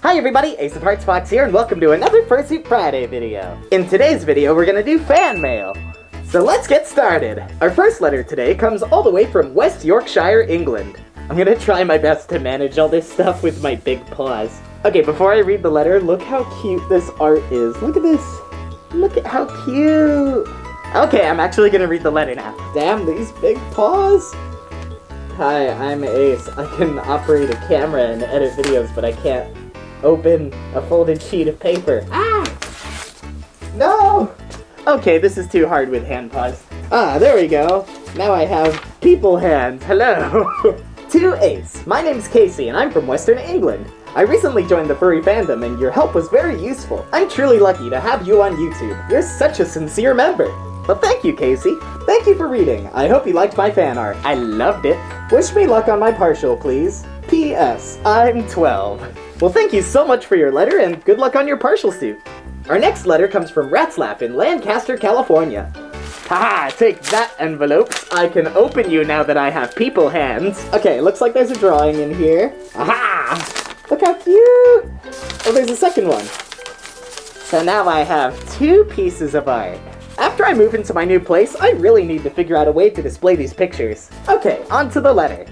Hi everybody, Ace of Hearts Fox here, and welcome to another Fursuit Friday video. In today's video, we're gonna do fan mail. So let's get started. Our first letter today comes all the way from West Yorkshire, England. I'm gonna try my best to manage all this stuff with my big paws. Okay, before I read the letter, look how cute this art is. Look at this. Look at how cute. Okay, I'm actually gonna read the letter now. Damn, these big paws. Hi, I'm Ace. I can operate a camera and edit videos, but I can't open a folded sheet of paper. Ah! No! Okay, this is too hard with hand paws. Ah, there we go. Now I have people hands. Hello! to Ace. My name's Casey, and I'm from Western England. I recently joined the furry fandom, and your help was very useful. I'm truly lucky to have you on YouTube. You're such a sincere member. But thank you, Casey. Thank you for reading. I hope you liked my fan art. I loved it. Wish me luck on my partial, please. P.S. I'm 12. Well, thank you so much for your letter, and good luck on your partial suit. Our next letter comes from Ratslap in Lancaster, California. Haha, take that, envelopes. I can open you now that I have people hands. Okay, looks like there's a drawing in here. Aha! Look how cute! Oh, there's a second one. So now I have two pieces of art. After I move into my new place, I really need to figure out a way to display these pictures. Okay, on to the letter.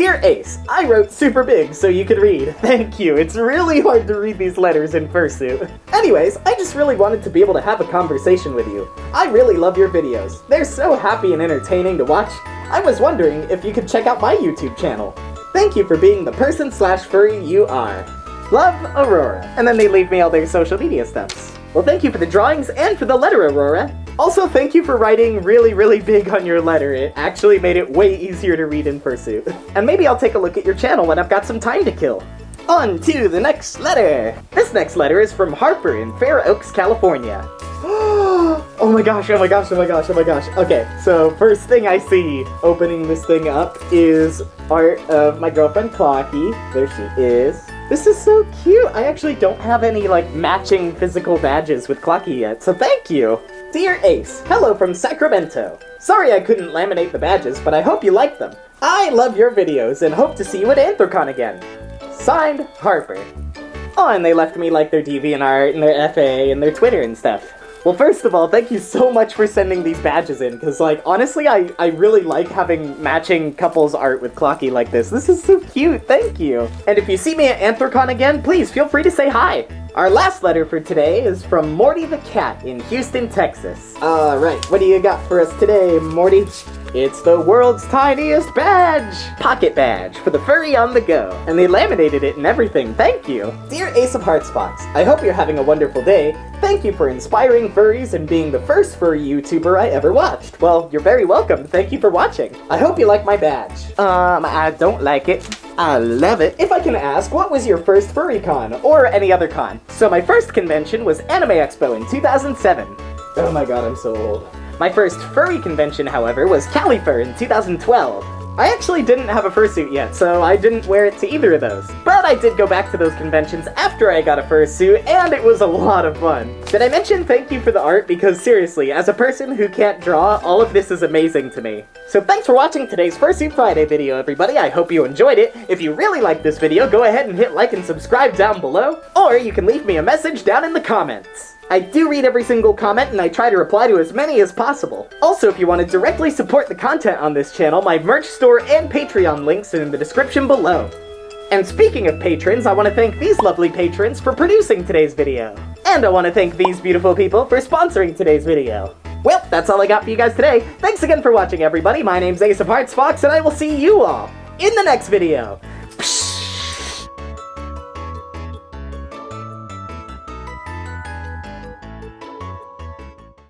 Dear Ace, I wrote super big so you could read. Thank you, it's really hard to read these letters in fursuit. Anyways, I just really wanted to be able to have a conversation with you. I really love your videos. They're so happy and entertaining to watch. I was wondering if you could check out my YouTube channel. Thank you for being the person slash furry you are. Love, Aurora. And then they leave me all their social media stuffs. Well, thank you for the drawings and for the letter, Aurora. Also, thank you for writing really, really big on your letter. It actually made it way easier to read in Fursuit. And maybe I'll take a look at your channel when I've got some time to kill. On to the next letter! This next letter is from Harper in Fair Oaks, California. oh my gosh, oh my gosh, oh my gosh, oh my gosh. Okay, so first thing I see opening this thing up is art of my girlfriend Clocky. There she is. This is so cute! I actually don't have any, like, matching physical badges with Clocky yet, so thank you! Dear Ace, hello from Sacramento. Sorry I couldn't laminate the badges, but I hope you like them. I love your videos and hope to see you at Anthrocon again. Signed, Harper. Oh, and they left me, like, their DeviantArt and their FA and their Twitter and stuff. Well, first of all, thank you so much for sending these badges in, because, like, honestly, I, I really like having matching couples art with Clocky like this. This is so cute, thank you! And if you see me at Anthrocon again, please feel free to say hi! Our last letter for today is from Morty the Cat in Houston, Texas. Alright, what do you got for us today, Morty? It's the world's tiniest badge! Pocket badge for the furry on the go. And they laminated it and everything, thank you! Dear Ace of Hearts Fox, I hope you're having a wonderful day. Thank you for inspiring furries and being the first furry YouTuber I ever watched. Well, you're very welcome, thank you for watching. I hope you like my badge. Um, I don't like it. I love it. If I can ask, what was your first furry con, or any other con? So my first convention was Anime Expo in 2007. Oh my god, I'm so old. My first furry convention, however, was Califur in 2012. I actually didn't have a fursuit yet, so I didn't wear it to either of those. But I did go back to those conventions after I got a fursuit, and it was a lot of fun. Did I mention thank you for the art? Because seriously, as a person who can't draw, all of this is amazing to me. So thanks for watching today's Fursuit Friday video, everybody. I hope you enjoyed it. If you really liked this video, go ahead and hit like and subscribe down below, or you can leave me a message down in the comments. I do read every single comment and I try to reply to as many as possible. Also, if you want to directly support the content on this channel, my merch store and Patreon links are in the description below. And speaking of patrons, I want to thank these lovely patrons for producing today's video. And I want to thank these beautiful people for sponsoring today's video. Well, that's all I got for you guys today. Thanks again for watching, everybody. My name's Ace of Hearts Fox, and I will see you all in the next video.